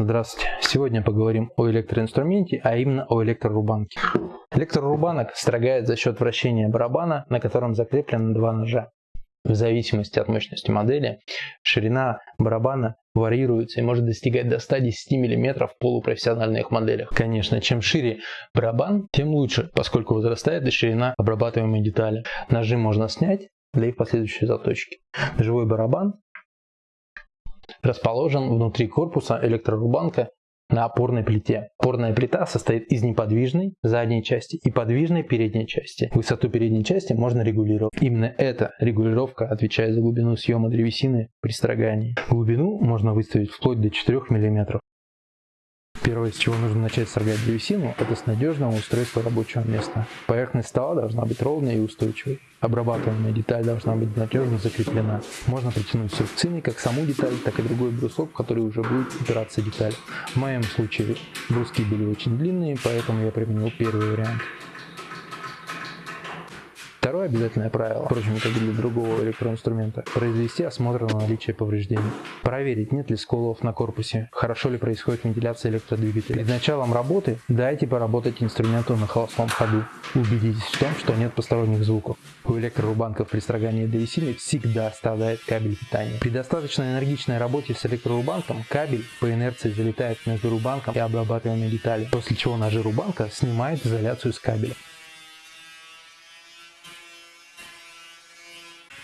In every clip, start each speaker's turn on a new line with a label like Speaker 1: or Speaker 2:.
Speaker 1: Здравствуйте! Сегодня поговорим о электроинструменте, а именно о электрорубанке. Электрорубанок строгает за счет вращения барабана, на котором закреплены два ножа. В зависимости от мощности модели, ширина барабана варьируется и может достигать до 110 мм в полупрофессиональных моделях. Конечно, чем шире барабан, тем лучше, поскольку возрастает и ширина обрабатываемой детали. Ножи можно снять для их последующей заточки. Живой барабан расположен внутри корпуса электрорубанка на опорной плите. Опорная плита состоит из неподвижной задней части и подвижной передней части. Высоту передней части можно регулировать. Именно эта регулировка отвечает за глубину съема древесины при строгании. Глубину можно выставить вплоть до 4 мм. Первое, с чего нужно начать строгать древесину, это с надежного устройства рабочего места. Поверхность стола должна быть ровной и устойчивой. Обрабатываемая деталь должна быть надежно закреплена. Можно притянуть срубцины как саму деталь, так и другой брусок, в который уже будет упираться деталь. В моем случае бруски были очень длинные, поэтому я применил первый вариант. Обязательное правило, впрочем, как и для другого электроинструмента, произвести осмотр на наличие повреждений. Проверить, нет ли сколов на корпусе, хорошо ли происходит вентиляция электродвигателя. Перед началом работы дайте поработать инструменту на холостом ходу. Убедитесь в том, что нет посторонних звуков. У электрорубанков при строгании древесины всегда страдает кабель питания. При достаточно энергичной работе с электрорубанком кабель по инерции залетает между рубанком и обрабатываемой деталью, после чего ножи рубанка снимают изоляцию с кабеля.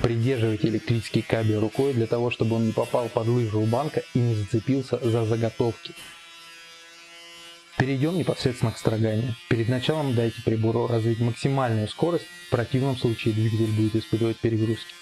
Speaker 1: Придерживайте электрический кабель рукой для того, чтобы он не попал под лыжу у банка и не зацепился за заготовки. Перейдем непосредственно к строганию. Перед началом дайте прибору развить максимальную скорость, в противном случае двигатель будет испытывать перегрузки.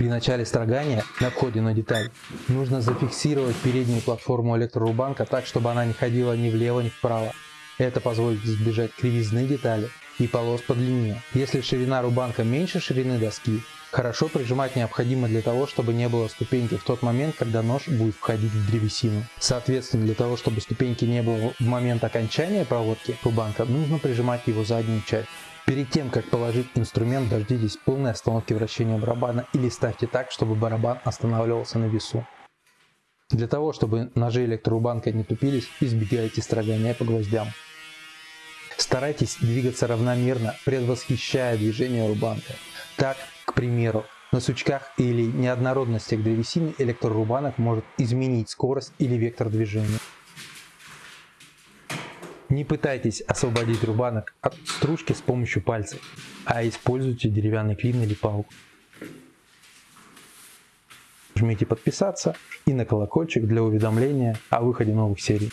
Speaker 1: При начале строгания на входе на деталь нужно зафиксировать переднюю платформу электрорубанка так, чтобы она не ходила ни влево, ни вправо. Это позволит избежать кривизны детали и полос по длине. Если ширина рубанка меньше ширины доски, хорошо прижимать необходимо для того, чтобы не было ступеньки в тот момент, когда нож будет входить в древесину. Соответственно, для того, чтобы ступеньки не было в момент окончания проводки рубанка, нужно прижимать его заднюю часть. Перед тем, как положить инструмент, дождитесь полной остановки вращения барабана или ставьте так, чтобы барабан останавливался на весу. Для того, чтобы ножи электрорубанка не тупились, избегайте строгания по гвоздям. Старайтесь двигаться равномерно, предвосхищая движение рубанка. Так, к примеру, на сучках или неоднородностях древесины электрорубанок может изменить скорость или вектор движения. Не пытайтесь освободить рубанок от стружки с помощью пальцев, а используйте деревянный клин или палку. Жмите подписаться и на колокольчик для уведомления о выходе новых серий.